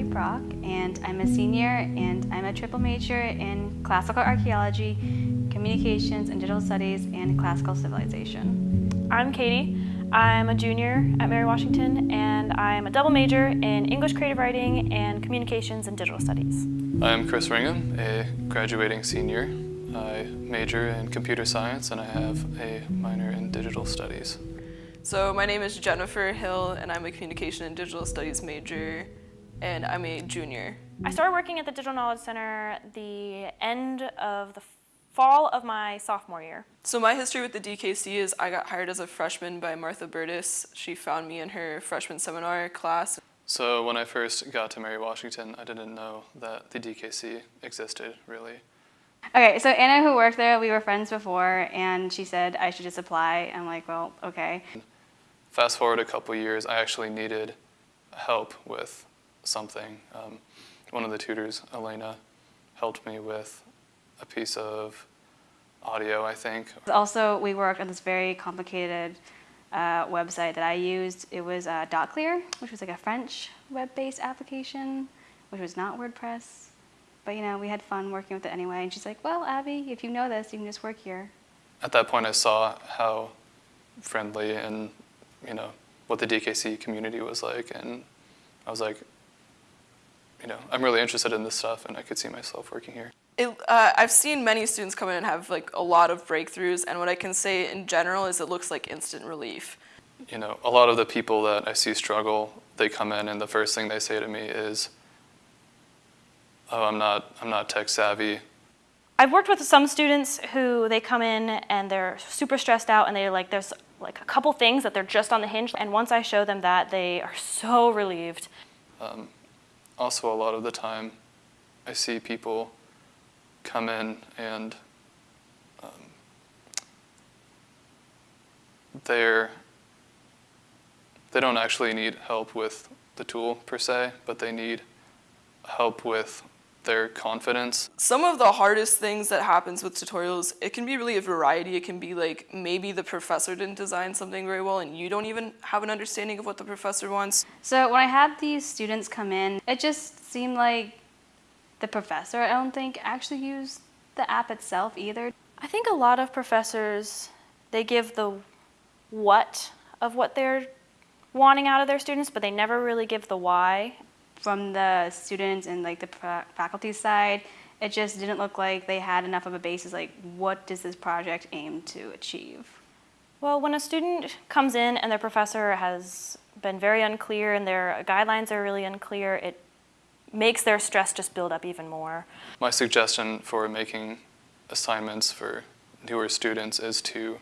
Brock, and I'm a senior, and I'm a triple major in classical archaeology, communications and digital studies, and classical civilization. I'm Katie. I'm a junior at Mary Washington, and I'm a double major in English creative writing and communications and digital studies. I'm Chris Ringham, a graduating senior. I major in computer science and I have a minor in digital studies. So my name is Jennifer Hill and I'm a communication and digital studies major and I'm a junior. I started working at the Digital Knowledge Center the end of the fall of my sophomore year. So my history with the DKC is I got hired as a freshman by Martha Burtis. She found me in her freshman seminar class. So when I first got to Mary Washington, I didn't know that the DKC existed, really. Okay, so Anna, who worked there, we were friends before, and she said I should just apply. I'm like, well, okay. Fast forward a couple years, I actually needed help with something. Um, one of the tutors, Elena, helped me with a piece of audio, I think. Also, we worked on this very complicated uh, website that I used. It was uh, DotClear, which was like a French web-based application, which was not WordPress. But you know, we had fun working with it anyway. And she's like, well, Abby, if you know this, you can just work here. At that point, I saw how friendly and, you know, what the DKC community was like. And I was like, you know, I'm really interested in this stuff and I could see myself working here. It, uh, I've seen many students come in and have like a lot of breakthroughs and what I can say in general is it looks like instant relief. You know, a lot of the people that I see struggle, they come in and the first thing they say to me is, oh, I'm not, I'm not tech savvy. I've worked with some students who they come in and they're super stressed out and they're like, there's like a couple things that they're just on the hinge. And once I show them that, they are so relieved. Um, also, a lot of the time, I see people come in and um, they're they don't actually need help with the tool per se, but they need help with their confidence. Some of the hardest things that happens with tutorials, it can be really a variety. It can be like maybe the professor didn't design something very well and you don't even have an understanding of what the professor wants. So when I had these students come in, it just seemed like the professor, I don't think, actually used the app itself either. I think a lot of professors, they give the what of what they're wanting out of their students, but they never really give the why from the students and like the faculty side, it just didn't look like they had enough of a basis like what does this project aim to achieve? Well, when a student comes in and their professor has been very unclear and their guidelines are really unclear, it makes their stress just build up even more. My suggestion for making assignments for newer students is to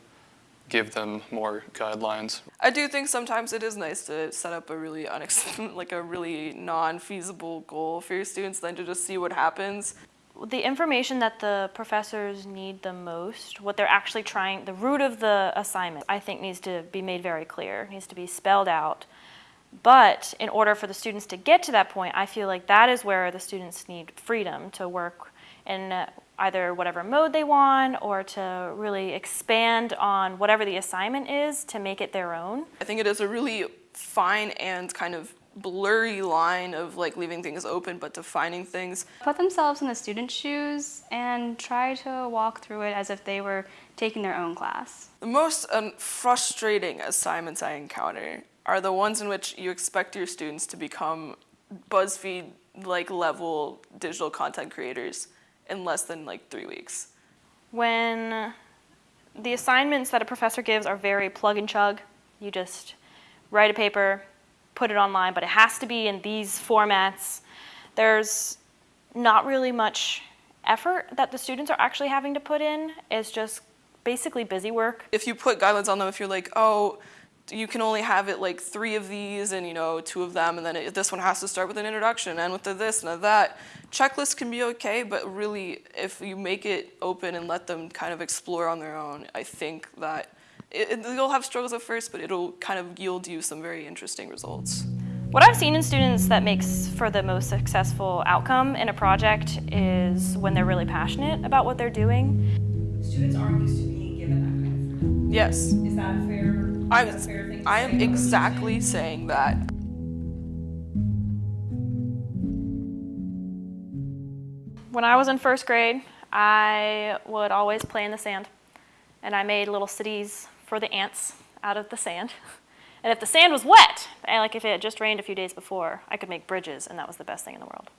give them more guidelines. I do think sometimes it is nice to set up a really like a really non-feasible goal for your students then to just see what happens. The information that the professors need the most, what they're actually trying, the root of the assignment, I think needs to be made very clear, needs to be spelled out. But in order for the students to get to that point, I feel like that is where the students need freedom to work in either whatever mode they want or to really expand on whatever the assignment is to make it their own. I think it is a really fine and kind of blurry line of like leaving things open but defining things. Put themselves in the student's shoes and try to walk through it as if they were taking their own class. The most um, frustrating assignments I encounter are the ones in which you expect your students to become BuzzFeed like level digital content creators in less than like three weeks. When the assignments that a professor gives are very plug and chug, you just write a paper, put it online, but it has to be in these formats. There's not really much effort that the students are actually having to put in. It's just basically busy work. If you put guidelines on them, if you're like, oh, you can only have it like three of these and you know two of them and then it, this one has to start with an introduction and with the this and the that. Checklists can be okay, but really if you make it open and let them kind of explore on their own, I think that it, it, you'll have struggles at first, but it'll kind of yield you some very interesting results. What I've seen in students that makes for the most successful outcome in a project is when they're really passionate about what they're doing. Students aren't used to being given that kind of freedom. Yes. Is that fair? I'm, I am exactly saying that. When I was in first grade, I would always play in the sand. And I made little cities for the ants out of the sand. And if the sand was wet, like if it had just rained a few days before, I could make bridges, and that was the best thing in the world.